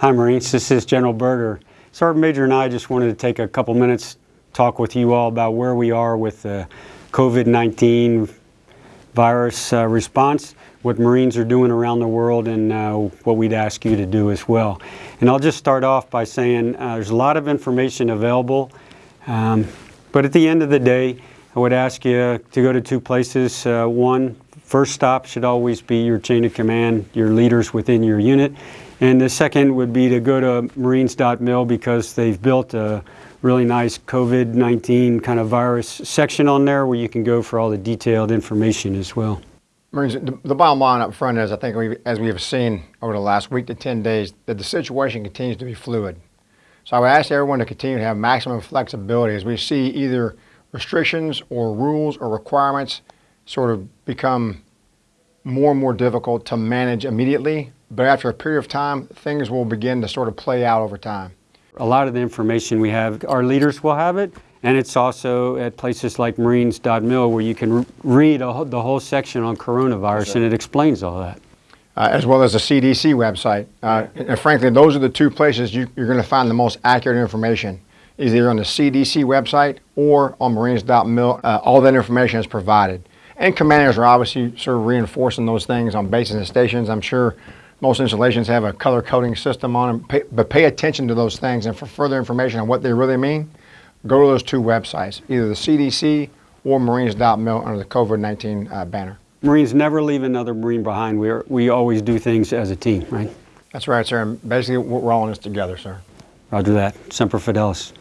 Hi Marines, this is General Berger. Sergeant Major and I just wanted to take a couple minutes talk with you all about where we are with the COVID-19 virus uh, response, what Marines are doing around the world, and uh, what we'd ask you to do as well. And I'll just start off by saying uh, there's a lot of information available, um, but at the end of the day, I would ask you to go to two places. Uh, one, first stop should always be your chain of command, your leaders within your unit. And the second would be to go to marines.mil because they've built a really nice COVID-19 kind of virus section on there where you can go for all the detailed information as well. Marines, the, bottom line up front is I think we as we have seen over the last week to 10 days that the situation continues to be fluid. So I would ask everyone to continue to have maximum flexibility as we see either restrictions or rules or requirements sort of become more and more difficult to manage immediately. But after a period of time, things will begin to sort of play out over time. A lot of the information we have, our leaders will have it, and it's also at places like marines.mil where you can read a, the whole section on coronavirus and it explains all that. Uh, as well as the CDC website. Uh, and frankly, those are the two places you, are going to find the most accurate information either on the CDC website or on marines.mil. Uh, all that information is provided. And commanders are obviously sort of reinforcing those things on bases and stations. I'm sure most installations have a color coding system on them, pay, but pay attention to those things. And for further information on what they really mean, go to those two websites, either the CDC or marines.mil under the COVID-19 uh, banner. Marines never leave another Marine behind. We, are, we always do things as a team, right? That's right, sir. And basically, we're all in this together, sir. Roger that. Semper Fidelis.